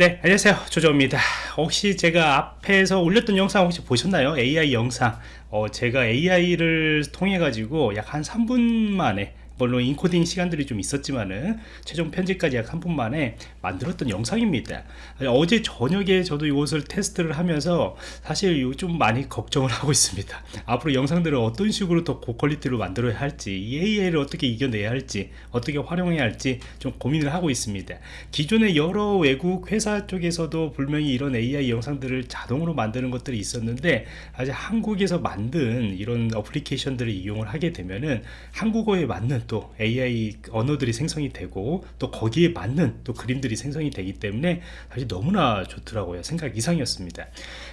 네 안녕하세요. 조조입니다. 혹시 제가 앞에서 올렸던 영상 혹시 보셨나요? AI 영상. 어, 제가 AI를 통해 가지고 약 한 3분 만에 물론 인코딩 시간들이 좀 있었지만은 최종 편집까지 약 3분 만에 만들었던 영상입니다. 어제 저녁에 저도 이것을 테스트를 하면서 사실 좀 많이 걱정을 하고 있습니다. 앞으로 영상들을 어떤 식으로 더 고퀄리티로 만들어야 할지 이 AI를 어떻게 이겨내야 할지 어떻게 활용해야 할지 좀 고민을 하고 있습니다. 기존의 여러 외국 회사 쪽에서도 분명히 이런 AI 영상들을 자동으로 만드는 것들이 있었는데 아직 한국에서 만든 이런 어플리케이션들을 이용을 하게 되면은 한국어에 맞는 또 AI 언어들이 생성이 되고 또 거기에 맞는 또 그림들이 생성이 되기 때문에 사실 너무나 좋더라고요. 생각 이상이었습니다.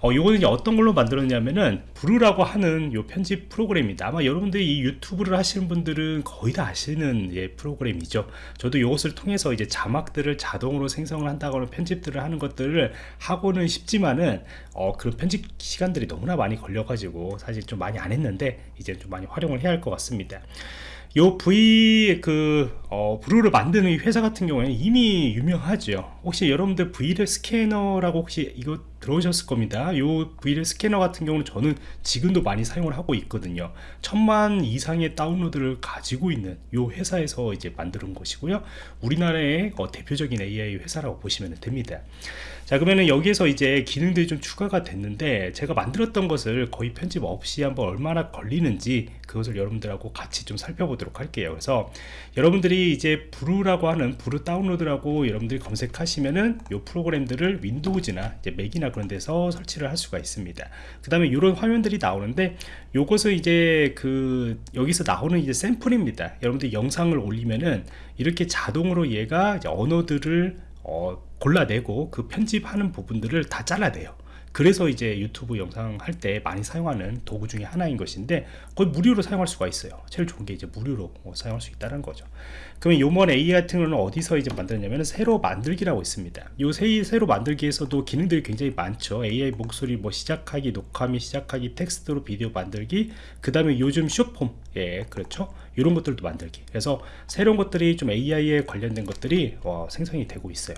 어, 요거는 어떤 걸로 만들었냐면은 브루라고 하는 요 편집 프로그램입니다. 아마 여러분들이 이 유튜브를 하시는 분들은 거의 다 아시는 예, 프로그램이죠. 저도 이것을 통해서 이제 자막들을 자동으로 생성을 한다거나 편집들을 하는 것들을 하고는 싶지만은 어, 그런 편집 시간들이 너무나 많이 걸려 가지고 사실 좀 많이 안 했는데 이제 좀 많이 활용을 해야 할 것 같습니다 요 V 그 어, 브루를 만드는 회사 같은 경우에는 이미 유명하죠. 혹시 여러분들 V를 스캐너라고 혹시 이거 들어오셨을 겁니다. 요 V를 스캐너 같은 경우는 저는 지금도 많이 사용을 하고 있거든요. 천만 이상의 다운로드를 가지고 있는 요 회사에서 이제 만드는 것이고요. 우리나라의 어, 대표적인 AI 회사라고 보시면 됩니다. 자 그러면은 여기에서 이제 기능들이 좀 추가가 됐는데 제가 만들었던 것을 거의 편집 없이 한번 얼마나 걸리는지 그것을 여러분들하고 같이 좀 살펴보도록 할게요. 그래서 여러분들이 이제 브루라고 하는 브루 다운로드라고 여러분들이 검색하시면은 요 프로그램들을 윈도우즈나 이제 맥이나 그런 데서 설치를 할 수가 있습니다. 그 다음에 이런 화면들이 나오는데 요것을 이제 그 여기서 나오는 이제 샘플입니다. 여러분들 영상을 올리면은 이렇게 자동으로 얘가 언어들을 어, 골라내고 그 편집하는 부분들을 다 잘라내요 그래서 이제 유튜브 영상 할 때 많이 사용하는 도구 중에 하나인 것인데 거의 무료로 사용할 수가 있어요. 제일 좋은 게 이제 무료로 뭐 사용할 수 있다는 거죠. 그러면 요번 AI 같은 경우는 어디서 이제 만들었냐면 새로 만들기라고 있습니다. 요 새, 새로 만들기에서도 기능들이 굉장히 많죠. AI 목소리 뭐 시작하기 녹화 및 시작하기 텍스트로 비디오 만들기 그 다음에 요즘 쇼폼 예 그렇죠? 이런 것들도 만들기. 그래서 새로운 것들이 좀 AI에 관련된 것들이 어, 생성이 되고 있어요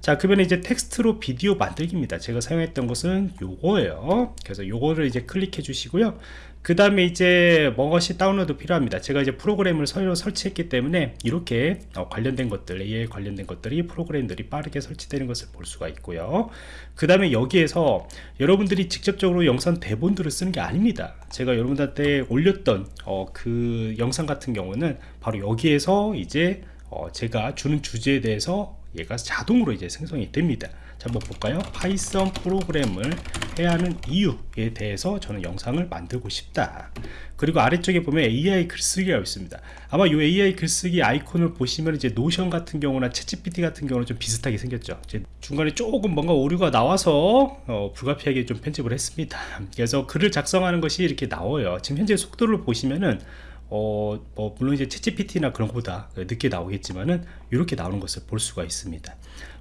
자 그러면 이제 텍스트로 비디오 만들기입니다. 제가 사용했던 것은 요거예요. 그래서 요거를 이제 클릭해 주시고요. 그 다음에 이제 무엇이 다운로드 필요합니다. 제가 이제 프로그램을 서로 설치했기 때문에 이렇게 어, 관련된 것들 AI 관련된 것들이 프로그램들이 빠르게 설치되는 것을 볼 수가 있고요. 그 다음에 여기에서 여러분들이 직접적으로 영상 대본들을 쓰는 게 아닙니다. 제가 여러분들한테 올렸던 어, 그 영상 같은 경우는 바로 여기에서 이제 어, 제가 주는 주제에 대해서 얘가 자동으로 이제 생성이 됩니다. 자 한번 볼까요? 파이썬 프로그램을 해야 하는 이유에 대해서 저는 영상을 만들고 싶다. 그리고 아래쪽에 보면 AI 글쓰기가 있습니다. 아마 이 AI 글쓰기 아이콘을 보시면 이제 노션 같은 경우나 채찌PT 같은 경우는 좀 비슷하게 생겼죠. 중간에 조금 뭔가 오류가 나와서 어, 불가피하게 좀 편집을 했습니다. 그래서 글을 작성하는 것이 이렇게 나와요. 지금 현재 속도를 보시면은 어, 뭐 물론 이제 ChatGPT나 그런 것보다 늦게 나오겠지만은 이렇게 나오는 것을 볼 수가 있습니다.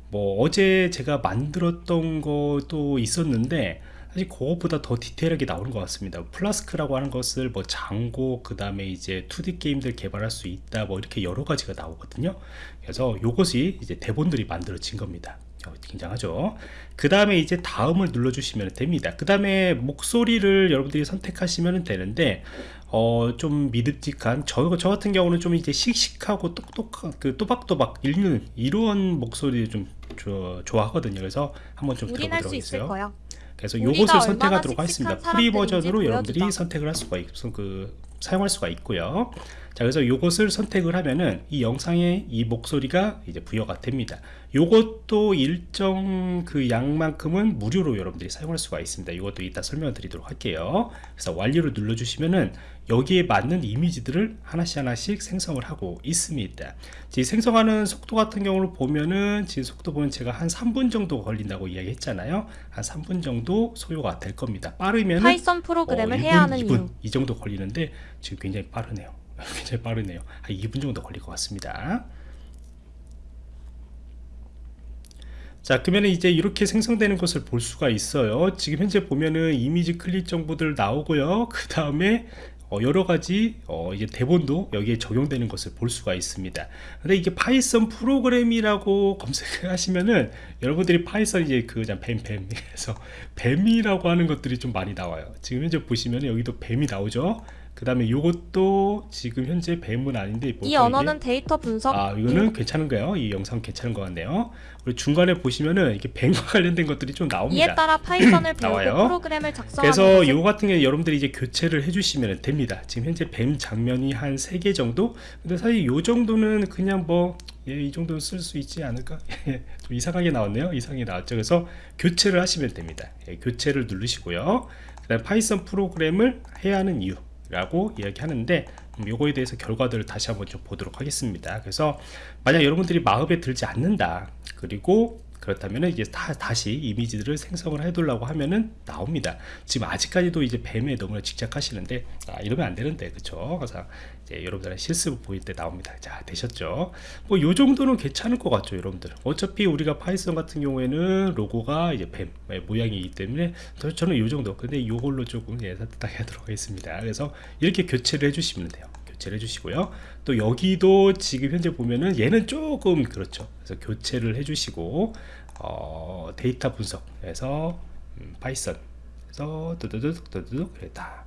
뭐 어제 제가 만들었던 것도 있었는데 사실 그것보다 더 디테일하게 나오는 것 같습니다. 플라스크라고 하는 것을 뭐 장고 그 다음에 이제 2D 게임들 개발할 수 있다 뭐 이렇게 여러 가지가 나오거든요. 그래서 이것이 이제 대본들이 만들어진 겁니다. 어, 굉장하죠. 그 다음에 이제 다음을 눌러 주시면 됩니다. 그 다음에 목소리를 여러분들이 선택하시면 되는데 어, 좀 믿음직한 저, 저 같은 경우는 좀 이제 씩씩하고 똑똑한 그 또박또박 읽는 이런 목소리를 좀 조, 좋아하거든요. 그래서 한번 좀 들어보도록 하겠어요. 그래서 요것을 선택하도록 하겠습니다. free 버전으로 여러분들이 선택을 할 수가 있어. 그 사용할 수가 있고요. 자 그래서 요것을 선택을 하면은 이 영상에 이 목소리가 이제 부여가 됩니다. 요것도 일정 그 양만큼은 무료로 여러분들이 사용할 수가 있습니다. 이것도 이따 설명을 드리도록 할게요. 그래서 완료를 눌러 주시면은 여기에 맞는 이미지들을 하나씩 하나씩 생성을 하고 있습니다. 지금 생성하는 속도 같은 경우를 보면은 지금 속도 보면 제가 한 3분 정도 걸린다고 이야기 했잖아요. 한 3분 정도 소요가 될 겁니다. 빠르면 파이썬 프로그램을 어, 1분, 해야 하는 2분 이유. 이 정도 걸리는데 지금 굉장히 빠르네요. 굉장히 빠르네요. 한 2분 정도 걸릴 것 같습니다. 자 그러면 이제 이렇게 생성되는 것을 볼 수가 있어요. 지금 현재 보면은 이미지 클릭 정보들 나오고요. 그 다음에 어, 여러 가지 어, 이제 대본도 여기에 적용되는 것을 볼 수가 있습니다. 근데 이게 파이썬 프로그램이라고 검색하시면은 여러분들이 파이썬 이제 그냥 뱀뱀에서 뱀이라고 하는 것들이 좀 많이 나와요. 지금 현재 보시면 여기도 뱀이 나오죠. 그 다음에 요것도 지금 현재 뱀은 아닌데 이 언어는? 데이터 분석, 아 이거는 괜찮은 거예요. 이 영상 괜찮은 것 같네요. 그리고 중간에 보시면은 이게 뱀과 관련된 것들이 좀 나옵니다. 이에 따라 파이썬을 배우고. 프로그램을 작성하는 그래서 요거 같은 경우 여러분들이 이제 교체를 해주시면 됩니다. 지금 현재 뱀 장면이 한 3개 정도? 근데 사실 요 정도는 그냥 뭐, 예, 이 정도는 쓸 수 있지 않을까? 좀 이상하게 나왔네요. 이상하게 나왔죠. 그래서 교체를 하시면 됩니다. 예, 교체를 누르시고요. 그 다음 파이썬 프로그램을 해야 하는 이유. 라고 이야기하는데 음, 요거에 대해서 결과들을 다시 한번 좀 보도록 하겠습니다. 그래서 만약 여러분들이 마음에 들지 않는다 그리고 그렇다면 이제 다, 다시 이미지들을 생성을 해두려고 하면은 나옵니다. 지금 아직까지도 이제 뱀에 너무나 집착하시는데 아, 이러면 안 되는데 그쵸? 그래서 이제 여러분들의 실습 보일 때 나옵니다. 자 되셨죠? 뭐 요 정도는 괜찮을 것 같죠, 여러분들. 어차피 우리가 파이썬 같은 경우에는 로고가 이제 뱀 예, 모양이기 때문에 저- 저는 요 정도. 근데 요걸로 조금 예, 따뜻하게 하도록 하겠습니다. 그래서 이렇게 교체를 해주시면 돼요. 교체를 해주시고요. 또 여기도 지금 현재 보면은 얘는 조금 그렇죠. 그래서 교체를 해주시고 어, 데이터 분석에서 음, 파이썬 그래서 두두둑 두두둑 그랬다.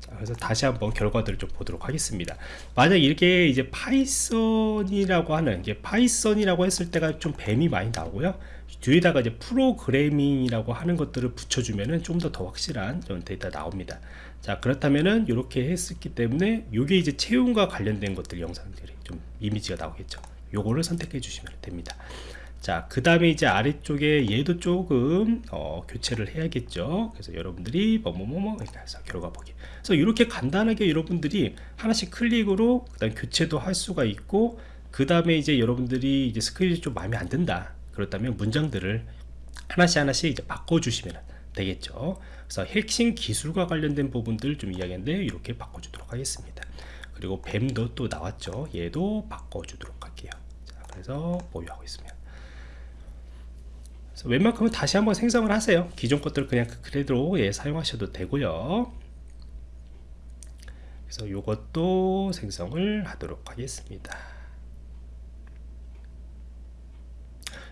자, 그래서 다시 한번 결과들을 좀 보도록 하겠습니다. 만약 이렇게 이제 파이썬이라고 하는 이게 파이썬이라고 했을 때가 좀 뱀이 많이 나오고요. 뒤에다가 이제 프로그래밍이라고 하는 것들을 붙여주면은 좀 더 더 확실한 좀 데이터 나옵니다. 자 그렇다면은 이렇게 했었기 때문에 이게 이제 채용과 관련된 것들 영상들이 좀 이미지가 나오겠죠. 요거를 선택해 주시면 됩니다. 자, 그 다음에 이제 아래쪽에 얘도 조금 어, 교체를 해야겠죠. 그래서 여러분들이 뭐뭐뭐뭐 해서 결과 보기. 그래서 이렇게 간단하게 여러분들이 하나씩 클릭으로 그 다음 교체도 할 수가 있고 그 다음에 이제 여러분들이 이제 스크린이 좀 마음에 안 든다. 그렇다면 문장들을 하나씩 하나씩 이제 바꿔주시면 되겠죠. 그래서 핵심 기술과 관련된 부분들 좀 이야기했는데 이렇게 바꿔주도록 하겠습니다. 그리고 뱀도 또 나왔죠. 얘도 바꿔주도록 할게요. 자, 그래서 보유하고 있습니다. 그래서 웬만큼은 다시 한번 생성을 하세요. 기존 것들 그냥 그대로 예, 사용하셔도 되고요. 그래서 이것도 생성을 하도록 하겠습니다.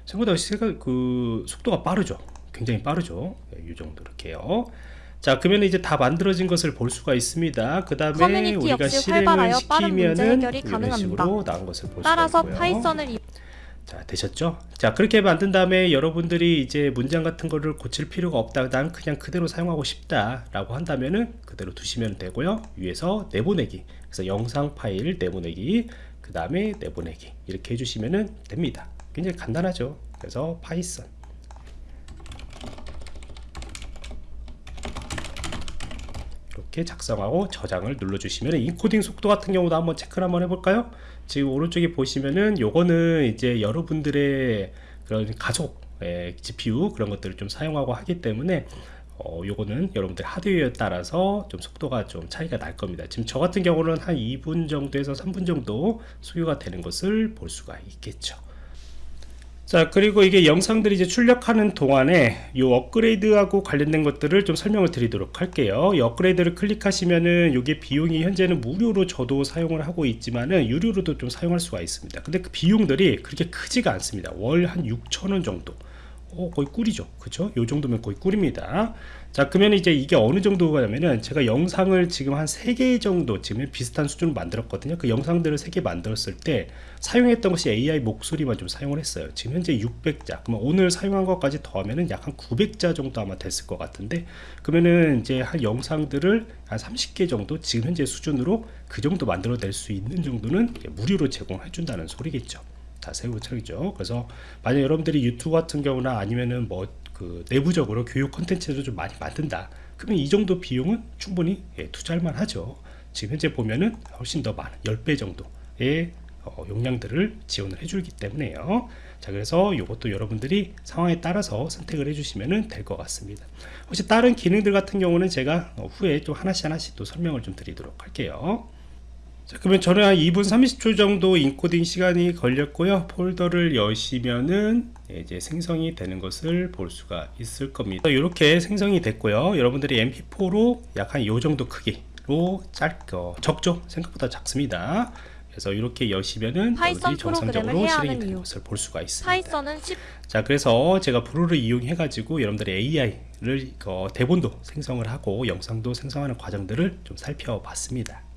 생각보다 그 속도가 빠르죠. 굉장히 빠르죠. 예, 이 정도 이렇게요. 자, 그러면 이제 다 만들어진 것을 볼 수가 있습니다. 그 다음에 우리가 실행을 시키면은 이런. 식으로 나온 것을 볼 수가 따라서 있고요. 파이썬을 이- 자 되셨죠? 자 그렇게 만든 다음에 여러분들이 이제 문장 같은 거를 고칠 필요가 없다 난 그냥 그대로 사용하고 싶다 라고 한다면은 그대로 두시면 되고요 위에서 내보내기 그래서 영상 파일 내보내기 그 다음에 내보내기 이렇게 해주시면은 됩니다 굉장히 간단하죠 그래서 파이썬 이렇게 작성하고 저장을 눌러주시면 인코딩 속도 같은 경우도 한번 체크를 한번 해볼까요? 지금 오른쪽에 보시면은 요거는 이제 여러분들의 그런 각자의 GPU 그런 것들을 좀 사용하고 하기 때문에 어, 요거는 여러분들 하드웨어에 따라서 좀 속도가 좀 차이가 날 겁니다. 지금 저 같은 경우는 한 2분 정도에서 3분 정도 소요가 되는 것을 볼 수가 있겠죠. 자 그리고 이게 영상들이 이제 출력하는 동안에 이 업그레이드하고 관련된 것들을 좀 설명을 드리도록 할게요. 이 업그레이드를 클릭하시면은 이게 비용이 현재는 무료로 저도 사용을 하고 있지만은 유료로도 좀 사용할 수가 있습니다. 근데 그 비용들이 그렇게 크지가 않습니다. 월 한 6천원 정도 어, 거의 꿀이죠. 그쵸? 요 정도면 거의 꿀입니다. 자, 그러면 이제 이게 어느 정도가 냐면은 제가 영상을 지금 한 3개 정도 지금 비슷한 수준으로 만들었거든요. 그 영상들을 3개 만들었을 때 사용했던 것이 AI 목소리만 좀 사용을 했어요. 지금 현재 600자. 그러면 오늘 사용한 것까지 더하면은 약 한 900자 정도 아마 됐을 것 같은데 그러면은 이제 한 영상들을 한 30개 정도 지금 현재 수준으로 그 정도 만들어낼 수 있는 정도는 무료로 제공해 준다는 소리겠죠. 다 세우고 차이죠. 그래서 만약 여러분들이 유튜브 같은 경우나 아니면은 뭐 그 내부적으로 교육 컨텐츠를 좀 많이 만든다. 그러면 이 정도 비용은 충분히 예, 투자할 만하죠. 지금 현재 보면은 훨씬 더 많은 10배 정도의 어, 용량들을 지원을 해주기 때문에요. 자, 그래서 이것도 여러분들이 상황에 따라서 선택을 해주시면 될 것 같습니다. 혹시 다른 기능들 같은 경우는 제가 어, 후에 또 하나씩 하나씩 또 설명을 좀 드리도록 할게요. 자, 그러면 저는 한 2분 30초 정도 인코딩 시간이 걸렸고요. 폴더를 여시면은 이제 생성이 되는 것을 볼 수가 있을 겁니다. 이렇게 생성이 됐고요. 여러분들이 mp4로 약한요 정도 크기 짧고 적죠 생각보다 작습니다 그래서 이렇게 여시면은 파이썬 정상적으로 실행이 되는. 것을 볼 수가 있습니다 파이썬은 10 자 그래서 제가 브루를 이용해 가지고 여러분들의 AI를 어, 대본도 생성을 하고 영상도 생성하는 과정들을 좀 살펴봤습니다